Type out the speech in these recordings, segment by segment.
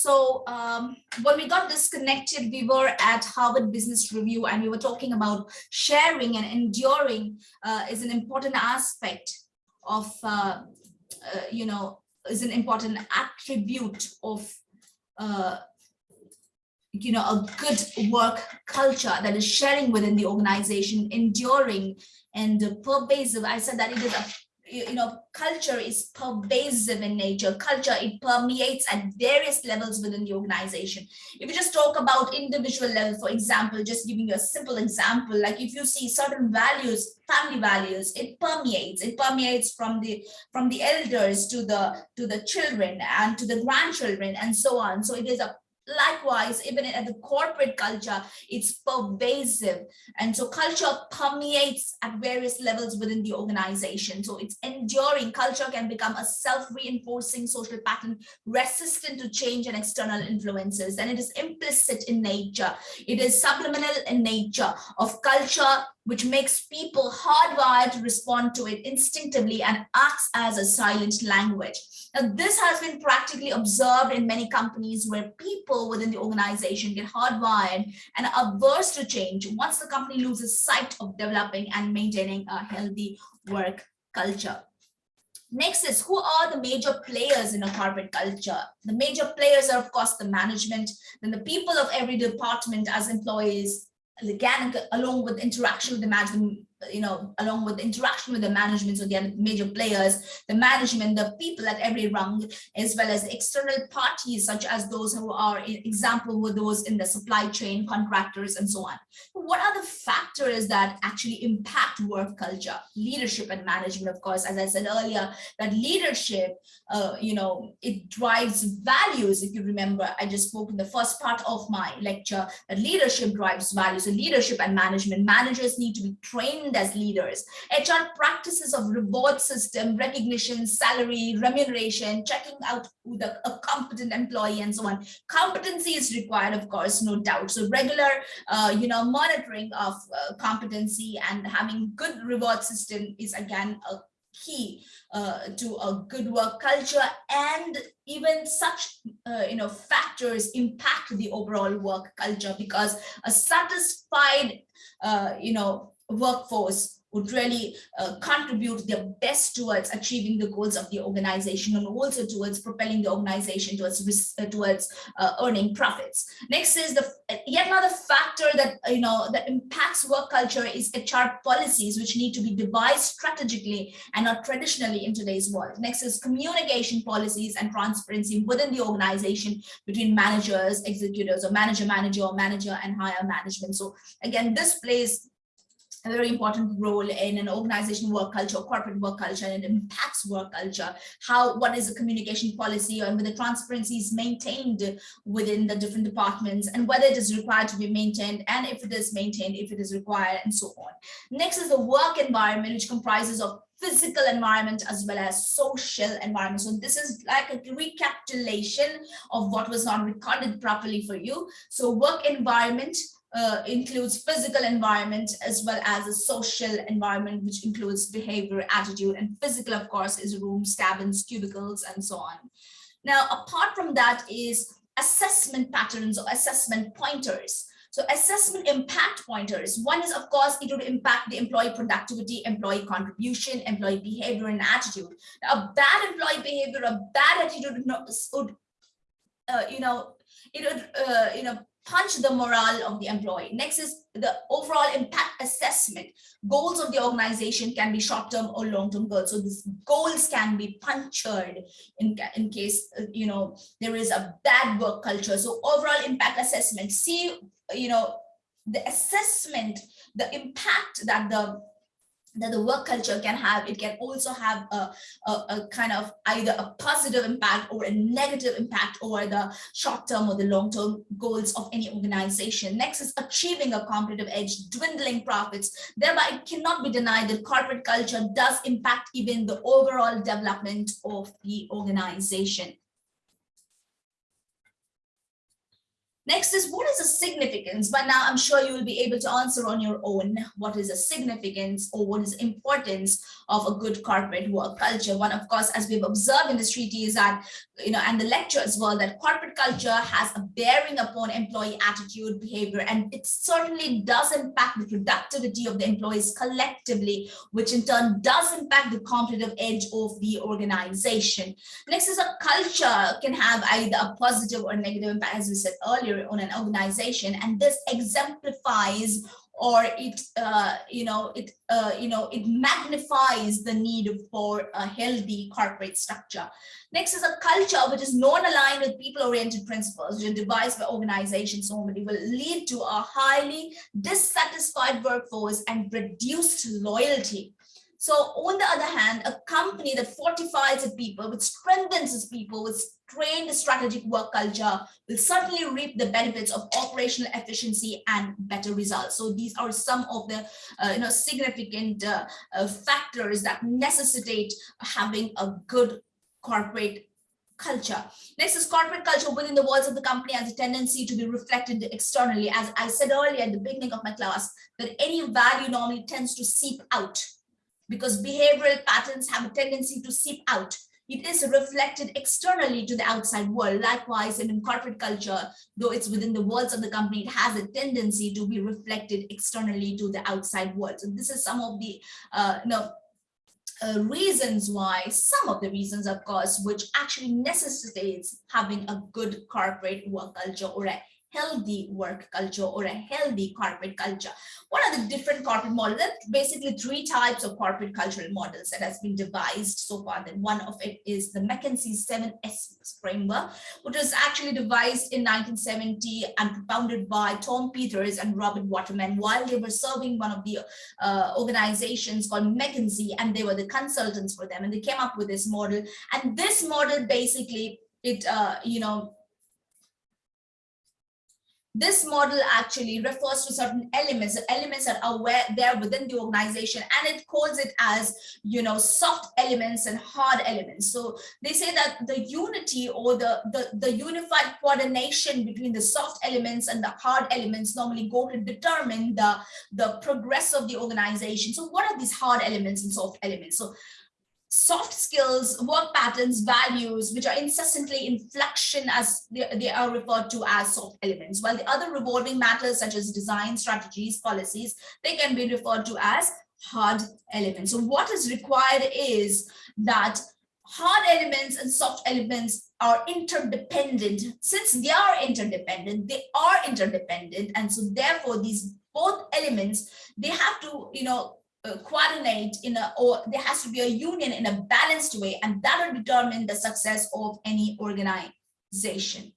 So um, when we got disconnected, we were at Harvard Business Review and we were talking about sharing and enduring uh, is an important aspect of, uh, uh, you know, is an important attribute of, uh, you know, a good work culture that is sharing within the organization, enduring and pervasive. I said that it is a you know, culture is pervasive in nature. Culture, it permeates at various levels within the organization. If you just talk about individual level, for example, just giving you a simple example, like if you see certain values, family values, it permeates, it permeates from the from the elders to the to the children and to the grandchildren and so on. So it is a Likewise, even at the corporate culture, it's pervasive. And so culture permeates at various levels within the organization. So it's enduring. Culture can become a self-reinforcing social pattern resistant to change and external influences. And it is implicit in nature. It is subliminal in nature of culture which makes people hardwired to respond to it instinctively and acts as a silent language. Now, this has been practically observed in many companies where people within the organization get hardwired and averse to change once the company loses sight of developing and maintaining a healthy work culture. Next is who are the major players in a corporate culture? The major players are, of course, the management, then the people of every department as employees, again, along with interaction with the management you know, along with interaction with the management, so the major players, the management, the people at every rung, as well as external parties, such as those who are, example, were those in the supply chain, contractors, and so on. What are the factors that actually impact work culture? Leadership and management, of course, as I said earlier, that leadership, uh, you know, it drives values. If you remember, I just spoke in the first part of my lecture that leadership drives values. So leadership and management, managers need to be trained as leaders. HR practices of reward system, recognition, salary, remuneration, checking out the, a competent employee and so on. Competency is required, of course, no doubt. So regular, uh, you know, monitoring of uh, competency and having good reward system is again a key uh, to a good work culture and even such uh, you know factors impact the overall work culture because a satisfied uh, you know workforce would really uh, contribute their best towards achieving the goals of the organization and also towards propelling the organization towards uh, towards uh, earning profits. Next is the yet another factor that you know that impacts work culture is HR policies, which need to be devised strategically and not traditionally in today's world. Next is communication policies and transparency within the organization between managers, executives, or manager, manager, or manager and higher management. So again, this plays a very important role in an organization work culture, corporate work culture, and it impacts work culture. How, what is the communication policy and whether transparency is maintained within the different departments and whether it is required to be maintained and if it is maintained, if it is required and so on. Next is the work environment, which comprises of physical environment as well as social environment. So this is like a recapitulation of what was not recorded properly for you. So work environment, uh, includes physical environment as well as a social environment, which includes behavior, attitude, and physical, of course, is rooms, cabins, cubicles, and so on. Now, apart from that is assessment patterns or assessment pointers. So assessment impact pointers. One is, of course, it would impact the employee productivity, employee contribution, employee behavior and attitude. A bad employee behavior, a bad attitude would, uh, you know, it would, uh, you know, punch the morale of the employee. Next is the overall impact assessment. Goals of the organization can be short-term or long-term goals. So these goals can be punctured in, in case, uh, you know, there is a bad work culture. So overall impact assessment, see, you know, the assessment, the impact that the that the work culture can have it can also have a, a, a, kind of either a positive impact or a negative impact over the short-term or the long-term goals of any organization. Next is achieving a competitive edge dwindling profits. Thereby it cannot be denied that corporate culture does impact even the overall development of the organization Next is what is the significance? But now I'm sure you will be able to answer on your own. What is the significance or what is importance of a good corporate work culture? One, of course, as we've observed in this treaty is that, you know, and the lecture as well, that corporate culture has a bearing upon employee attitude, behavior, and it certainly does impact the productivity of the employees collectively, which in turn does impact the competitive edge of the organization. Next is a culture can have either a positive or negative impact, as we said earlier, on an organization and this exemplifies or it uh, you know it uh, you know it magnifies the need for a healthy corporate structure. Next is a culture which is non-aligned with people-oriented principles which are devised by organizations normally will lead to a highly dissatisfied workforce and reduced loyalty so on the other hand, a company that fortifies its people, which strengthens its people, with trained strategic work culture will certainly reap the benefits of operational efficiency and better results. So these are some of the uh, you know significant uh, uh, factors that necessitate having a good corporate culture. Next is corporate culture within the walls of the company has a tendency to be reflected externally. As I said earlier at the beginning of my class, that any value normally tends to seep out because behavioral patterns have a tendency to seep out. It is reflected externally to the outside world. Likewise, in corporate culture, though it's within the walls of the company, it has a tendency to be reflected externally to the outside world. So this is some of the uh, you know, uh, reasons why, some of the reasons, of course, which actually necessitates having a good corporate work culture or a healthy work culture or a healthy corporate culture. What are the different corporate models? Basically three types of corporate cultural models that has been devised so far. Then one of it is the McKinsey 7S framework, which was actually devised in 1970 and propounded by Tom Peters and Robert Waterman while they were serving one of the uh, organizations called McKinsey and they were the consultants for them and they came up with this model. And this model basically, it, uh, you know, this model actually refers to certain elements. Elements that are where there within the organization and it calls it as you know soft elements and hard elements. So they say that the unity or the the, the unified coordination between the soft elements and the hard elements normally go to determine the the progress of the organization. So what are these hard elements and soft elements? So soft skills, work patterns, values, which are incessantly in fluxion as they, they, are referred to as soft elements, while the other revolving matters such as design, strategies, policies, they can be referred to as hard elements. So what is required is that hard elements and soft elements are interdependent. Since they are interdependent, they are interdependent. And so therefore these both elements, they have to, you know, uh, coordinate in a or there has to be a union in a balanced way and that will determine the success of any organization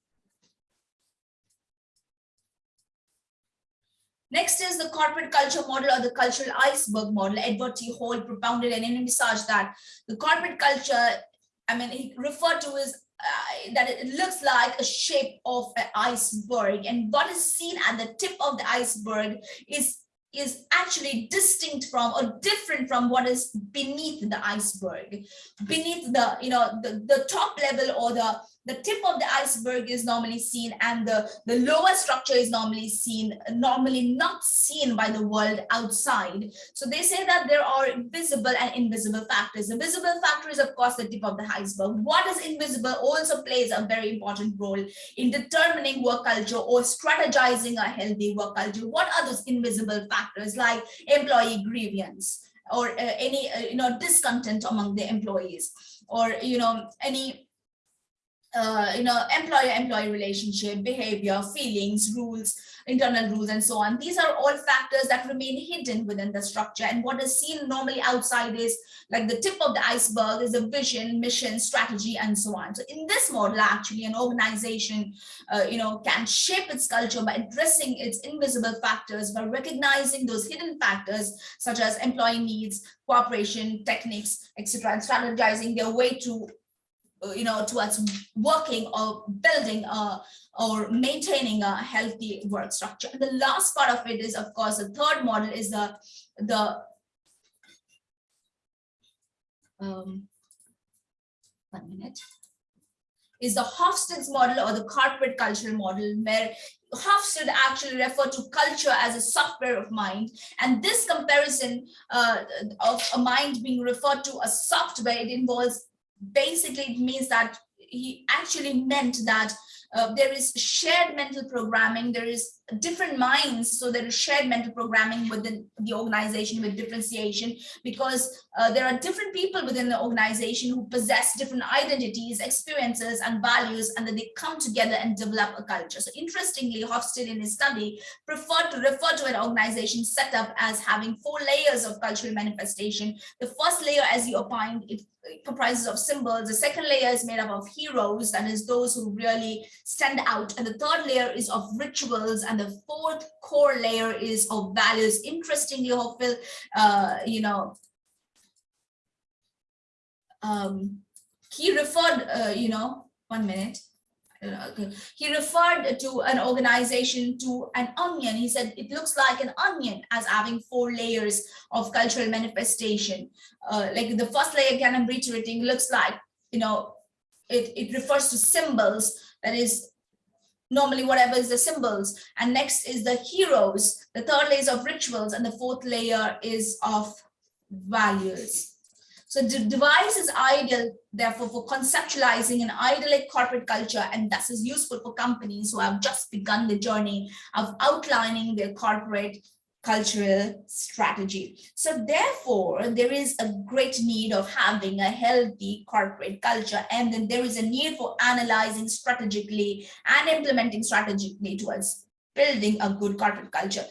Next is the corporate culture model or the cultural iceberg model. Edward T. Hall propounded and envisaged that the corporate culture, I mean, he referred to as uh, that it looks like a shape of an iceberg and what is seen at the tip of the iceberg is is actually distinct from or different from what is beneath the iceberg. Beneath the you know the the top level or the the tip of the iceberg is normally seen and the, the lower structure is normally seen, normally not seen by the world outside. So they say that there are visible and invisible factors. The visible factor is of course the tip of the iceberg. What is invisible also plays a very important role in determining work culture or strategizing a healthy work culture. What are those invisible factors like employee grievance or uh, any uh, you know discontent among the employees or you know any uh, you know, employer-employee relationship, behavior, feelings, rules, internal rules, and so on. These are all factors that remain hidden within the structure. And what is seen normally outside is like the tip of the iceberg is a vision, mission, strategy, and so on. So in this model, actually, an organization, uh, you know, can shape its culture by addressing its invisible factors, by recognizing those hidden factors, such as employee needs, cooperation, techniques, etc., and strategizing their way to you know, towards working or building a, or maintaining a healthy work structure. And the last part of it is, of course, the third model is the, the um, one minute is the Hofstede's model or the corporate cultural model where Hofstede actually refer to culture as a software of mind. And this comparison uh, of a mind being referred to as software, it involves basically it means that he actually meant that uh, there is shared mental programming, there is different minds, so there is shared mental programming within the organization with differentiation because uh, there are different people within the organization who possess different identities, experiences, and values, and then they come together and develop a culture. So interestingly, Hofstede in his study preferred to refer to an organization setup as having four layers of cultural manifestation. The first layer, as you opined, it comprises of symbols. The second layer is made up of heroes, that is those who really stand out. And the third layer is of rituals. And the fourth core layer is of values. Interestingly, Hopeful, uh, you know, um, he referred, uh, you know, one minute. He referred to an organization to an onion. He said it looks like an onion as having four layers of cultural manifestation. Uh, like the first layer, again, I'm reiterating, looks like, you know, it, it refers to symbols, that is normally whatever is the symbols. And next is the heroes, the third layer is of rituals, and the fourth layer is of values. So the device is ideal, therefore, for conceptualizing an idyllic corporate culture, and thus is useful for companies who have just begun the journey of outlining their corporate cultural strategy. So therefore, there is a great need of having a healthy corporate culture, and then there is a need for analyzing strategically and implementing strategically towards building a good corporate culture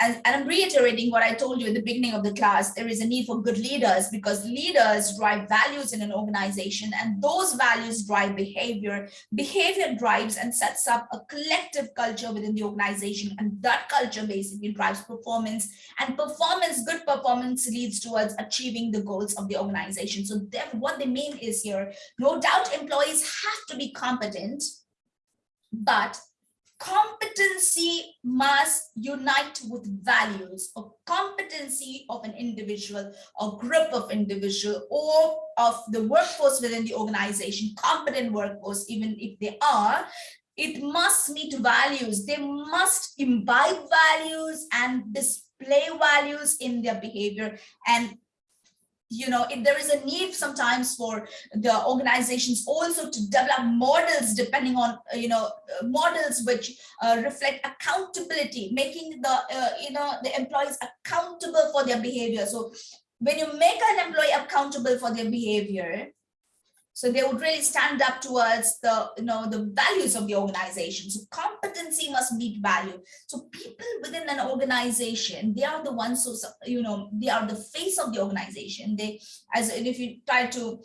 and, and, I'm reiterating what I told you at the beginning of the class, there is a need for good leaders because leaders drive values in an organization and those values drive behavior. Behavior drives and sets up a collective culture within the organization and that culture basically drives performance and performance, good performance leads towards achieving the goals of the organization. So what they mean is here, no doubt employees have to be competent, but competency must unite with values or competency of an individual or group of individual or of the workforce within the organization competent workforce even if they are it must meet values. They must imbibe values and display values in their behavior and you know, if there is a need sometimes for the organizations also to develop models depending on, uh, you know, uh, models which uh, reflect accountability, making the, uh, you know, the employees accountable for their behavior. So when you make an employee accountable for their behavior, so they would really stand up towards the, you know, the values of the organization. So competency must meet value. So people within an organization, they are the ones who, you know, they are the face of the organization. They, as if you try to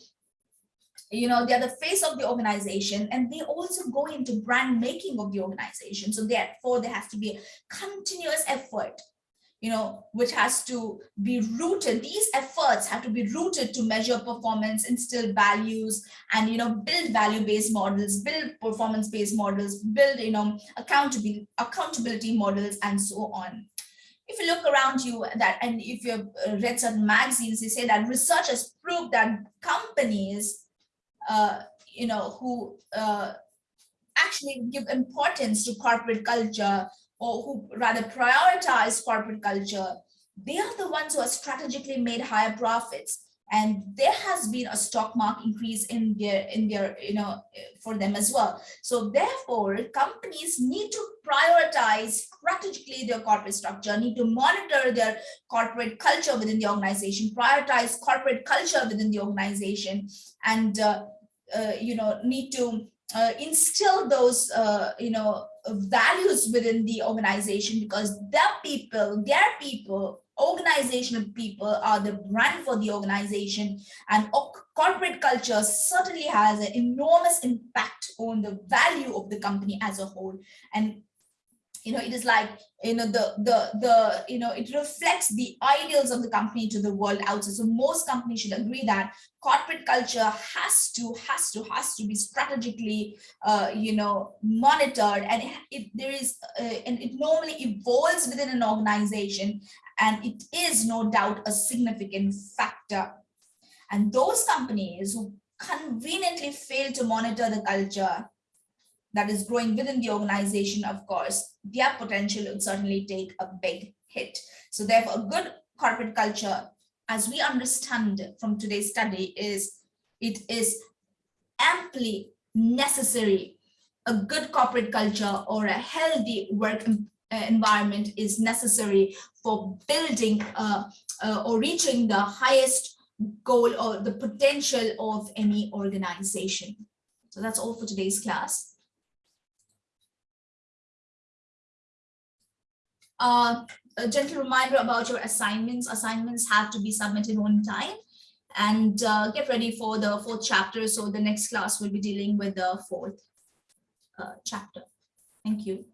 you know they're the face of the organization and they also go into brand making of the organization so therefore there has to be a continuous effort you know, which has to be rooted. These efforts have to be rooted to measure performance, instill values, and, you know, build value-based models, build performance-based models, build, you know, accountability, accountability models, and so on. If you look around you that, and if you've uh, read certain magazines, they say that research has proved that companies, uh, you know, who uh, actually give importance to corporate culture or who rather prioritize corporate culture, they are the ones who have strategically made higher profits. And there has been a stock market increase in their, in their, you know, for them as well. So therefore, companies need to prioritize strategically their corporate structure, need to monitor their corporate culture within the organization, prioritize corporate culture within the organization, and uh, uh, you know, need to uh, instill those, uh, you know, values within the organization because their people, their people, organizational people are the brand for the organization and corporate culture certainly has an enormous impact on the value of the company as a whole. And you know, it is like, you know, the, the, the, you know, it reflects the ideals of the company to the world outside. So most companies should agree that corporate culture has to, has to, has to be strategically, uh, you know, monitored and it, there is, uh, and it normally evolves within an organization and it is no doubt a significant factor. And those companies who conveniently fail to monitor the culture that is growing within the organization, of course, their potential would certainly take a big hit. So therefore, a good corporate culture, as we understand from today's study, is it is amply necessary. A good corporate culture or a healthy work uh, environment is necessary for building uh, uh, or reaching the highest goal or the potential of any organization. So that's all for today's class. Uh, a gentle reminder about your assignments. Assignments have to be submitted on time and uh, get ready for the fourth chapter. So the next class will be dealing with the fourth uh, chapter. Thank you.